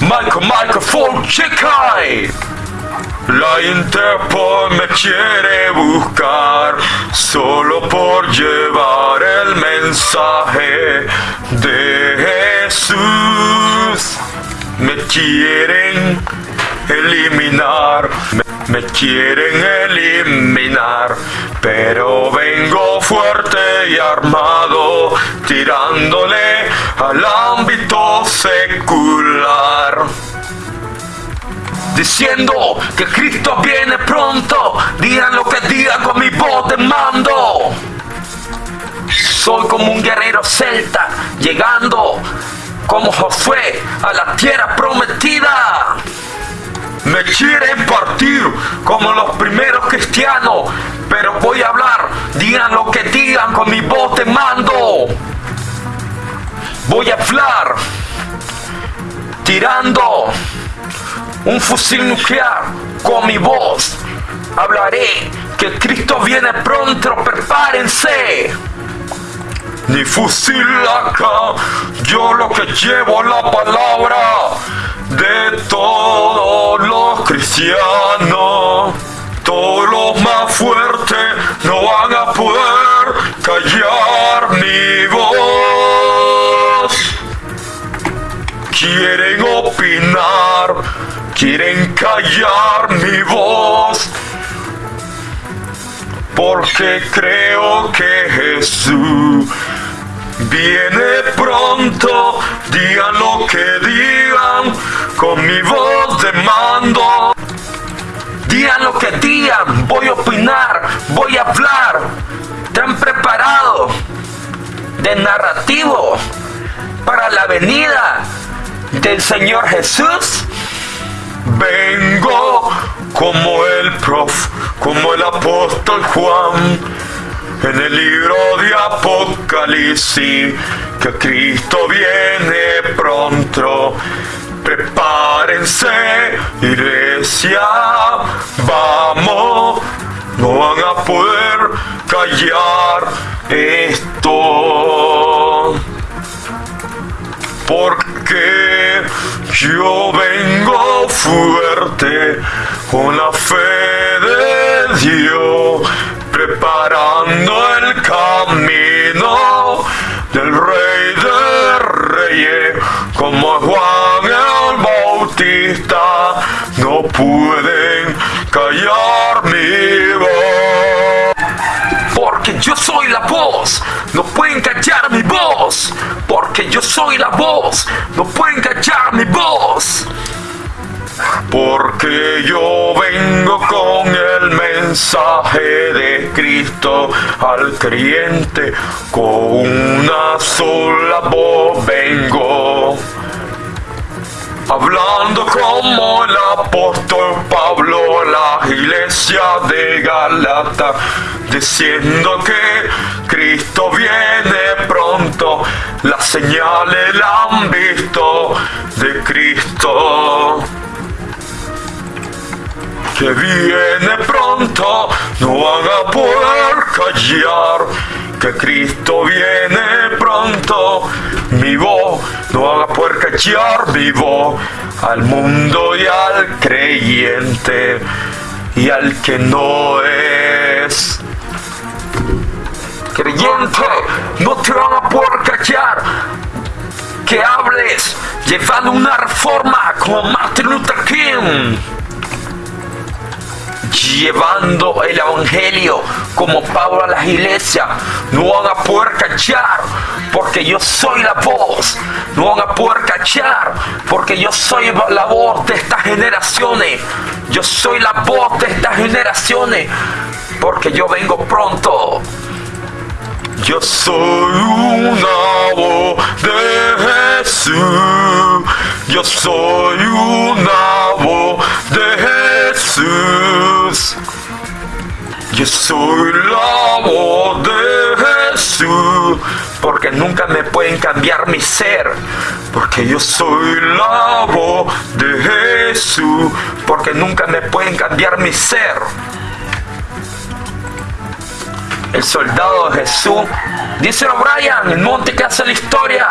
Michael Microphone Checai. La Interpol me quiere buscar solo por llevar el mensaje de Jesús. Me quieren eliminar, me, me quieren eliminar, pero vengo fuerte y armado, tirándole al ámbito secular diciendo que Cristo viene pronto. Digan lo que digan con mi voz de mando. Soy como un guerrero celta, llegando como Josué a la tierra prometida. Me quieren partir como los primeros cristianos, pero voy a hablar. Digan lo que digan con mi voz de mando. Voy a hablar tirando un fusil nuclear con mi voz. Hablaré que Cristo viene pronto, prepárense. Ni fusil acá, yo lo que llevo la palabra de todos los cristianos. Opinar quieren callar mi voz. Porque creo que Jesús viene pronto. Digan lo que digan con mi voz de mando. Digan lo que digan, voy a opinar, voy a hablar. ¿Están preparados de narrativo para la venida del Señor Jesús? Vengo como el prof, como el apóstol Juan, en el libro de Apocalipsis, que Cristo viene pronto. Prepárense, iglesia, vamos, no van a poder callar esto. Porque yo vengo fuerte con la fe de Dios, preparando el camino del Rey de Reyes, como Juan el Bautista, no pueden callar mi voz. Porque yo soy la voz, no pueden callar mi voz. Porque yo soy la voz, no pueden callar mi voz. Porque yo vengo con el mensaje de Cristo al creyente, con una sola voz vengo. Hablando como el apóstol Pablo a la iglesia de Galata, diciendo que Cristo viene pronto, las señales la han visto de Cristo que viene pronto, no van a poder callar. Que Cristo viene pronto, mi voz, no van a poder callar vivo al mundo y al creyente y al que no es. Creyente, no te van a poder callar. Que hables llevando una reforma como Martin Luther King llevando el evangelio como Pablo a las iglesias. No van a poder cachar porque yo soy la voz. No van a poder cachar porque yo soy la voz de estas generaciones. Yo soy la voz de estas generaciones porque yo vengo pronto. Yo soy una voz de Jesús. Yo soy una Porque nunca me pueden cambiar mi ser. Porque yo soy la voz de Jesús. Porque nunca me pueden cambiar mi ser el soldado de Jesús. Dice O'Brien, el monte que hace la historia.